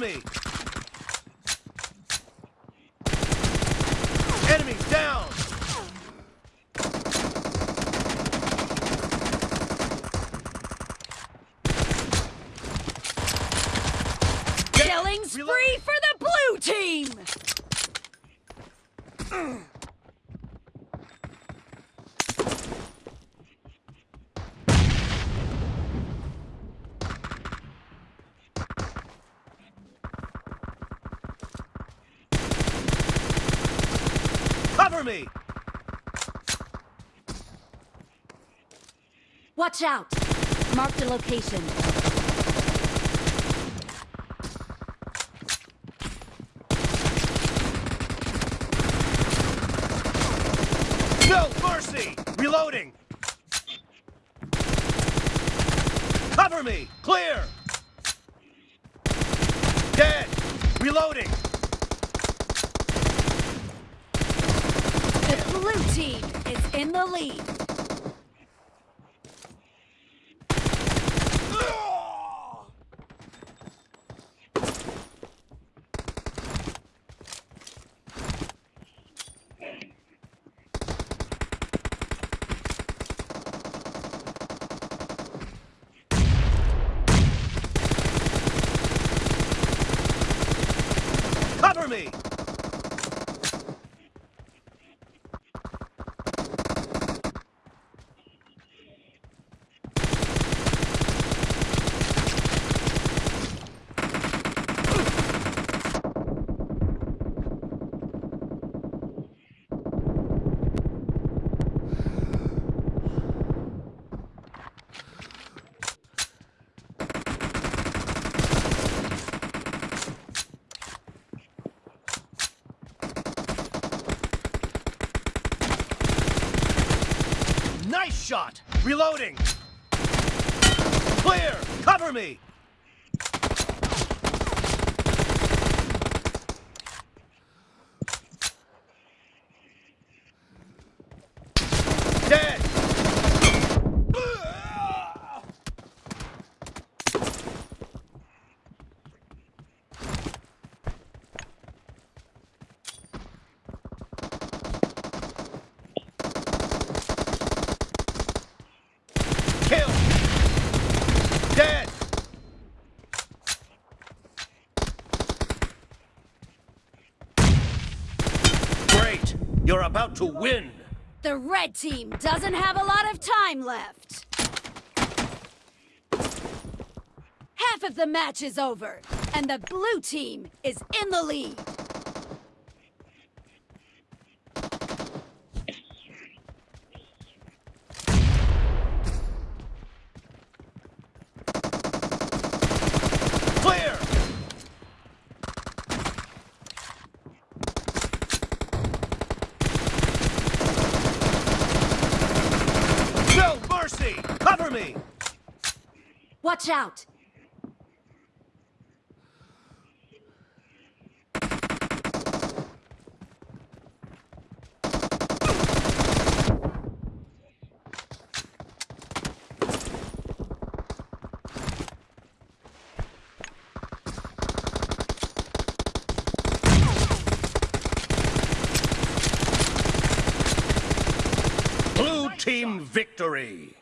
Me! Enemy down! Killing spree for the blue team! Cover me! Watch out! Mark the location. No mercy! Reloading! Cover me! Clear! Dead! Reloading! The blue team is in the lead. Cover me! Nice shot! Reloading! Clear! Cover me! Dead! Kill! Dead! Great! You're about to win! The red team doesn't have a lot of time left. Half of the match is over, and the blue team is in the lead. Clear! No mercy! Cover me! Watch out! Blue team victory!